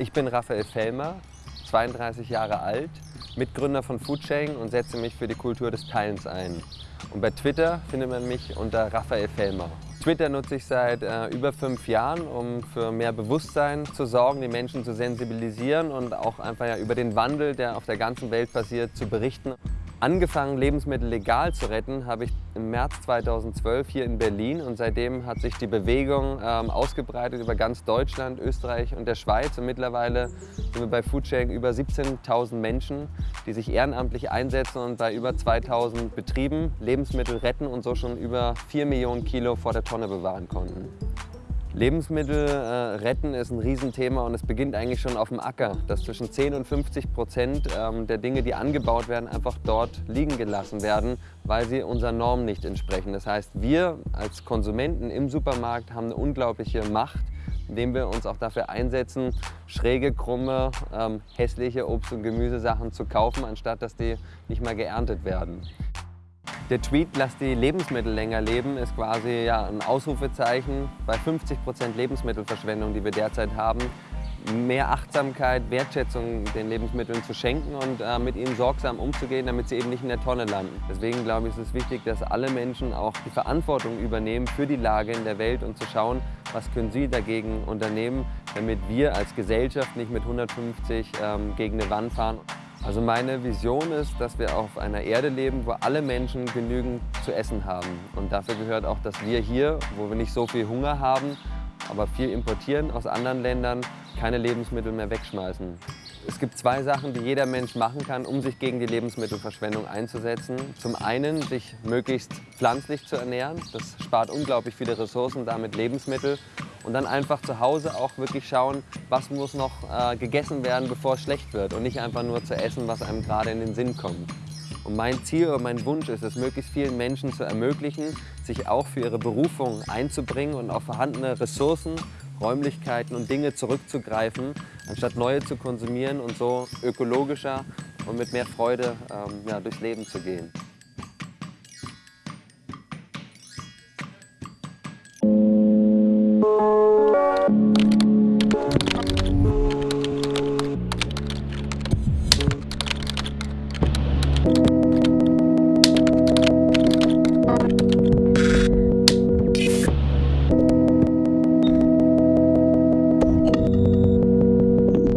Ich bin Raphael Fellmer, 32 Jahre alt, Mitgründer von Foodsharing und setze mich für die Kultur des Teilens ein. Und bei Twitter findet man mich unter Raphael Fellmer. Twitter nutze ich seit äh, über fünf Jahren, um für mehr Bewusstsein zu sorgen, die Menschen zu sensibilisieren und auch einfach ja, über den Wandel, der auf der ganzen Welt passiert, zu berichten. Angefangen, Lebensmittel legal zu retten, habe ich im März 2012 hier in Berlin und seitdem hat sich die Bewegung ähm, ausgebreitet über ganz Deutschland, Österreich und der Schweiz und mittlerweile sind wir bei Foodsharing über 17.000 Menschen, die sich ehrenamtlich einsetzen und bei über 2.000 Betrieben Lebensmittel retten und so schon über 4 Millionen Kilo vor der Tonne bewahren konnten. Lebensmittel äh, retten ist ein Riesenthema und es beginnt eigentlich schon auf dem Acker, dass zwischen 10 und 50 Prozent ähm, der Dinge, die angebaut werden, einfach dort liegen gelassen werden, weil sie unseren Normen nicht entsprechen. Das heißt, wir als Konsumenten im Supermarkt haben eine unglaubliche Macht, indem wir uns auch dafür einsetzen, schräge, krumme, ähm, hässliche Obst- und Gemüsesachen zu kaufen, anstatt dass die nicht mal geerntet werden. Der Tweet Lass die Lebensmittel länger leben ist quasi ja, ein Ausrufezeichen bei 50% Lebensmittelverschwendung, die wir derzeit haben. Mehr Achtsamkeit, Wertschätzung den Lebensmitteln zu schenken und äh, mit ihnen sorgsam umzugehen, damit sie eben nicht in der Tonne landen. Deswegen glaube ich, ist es wichtig, dass alle Menschen auch die Verantwortung übernehmen für die Lage in der Welt und zu schauen, was können sie dagegen unternehmen, damit wir als Gesellschaft nicht mit 150 ähm, gegen eine Wand fahren. Also meine Vision ist, dass wir auf einer Erde leben, wo alle Menschen genügend zu essen haben. Und dafür gehört auch, dass wir hier, wo wir nicht so viel Hunger haben, aber viel importieren aus anderen Ländern, keine Lebensmittel mehr wegschmeißen. Es gibt zwei Sachen, die jeder Mensch machen kann, um sich gegen die Lebensmittelverschwendung einzusetzen. Zum einen, sich möglichst pflanzlich zu ernähren. Das spart unglaublich viele Ressourcen, damit Lebensmittel. Und dann einfach zu Hause auch wirklich schauen, was muss noch äh, gegessen werden, bevor es schlecht wird. Und nicht einfach nur zu essen, was einem gerade in den Sinn kommt. Und mein Ziel oder mein Wunsch ist es, möglichst vielen Menschen zu ermöglichen, sich auch für ihre Berufung einzubringen und auf vorhandene Ressourcen, Räumlichkeiten und Dinge zurückzugreifen, anstatt neue zu konsumieren und so ökologischer und mit mehr Freude ähm, ja, durchs Leben zu gehen. you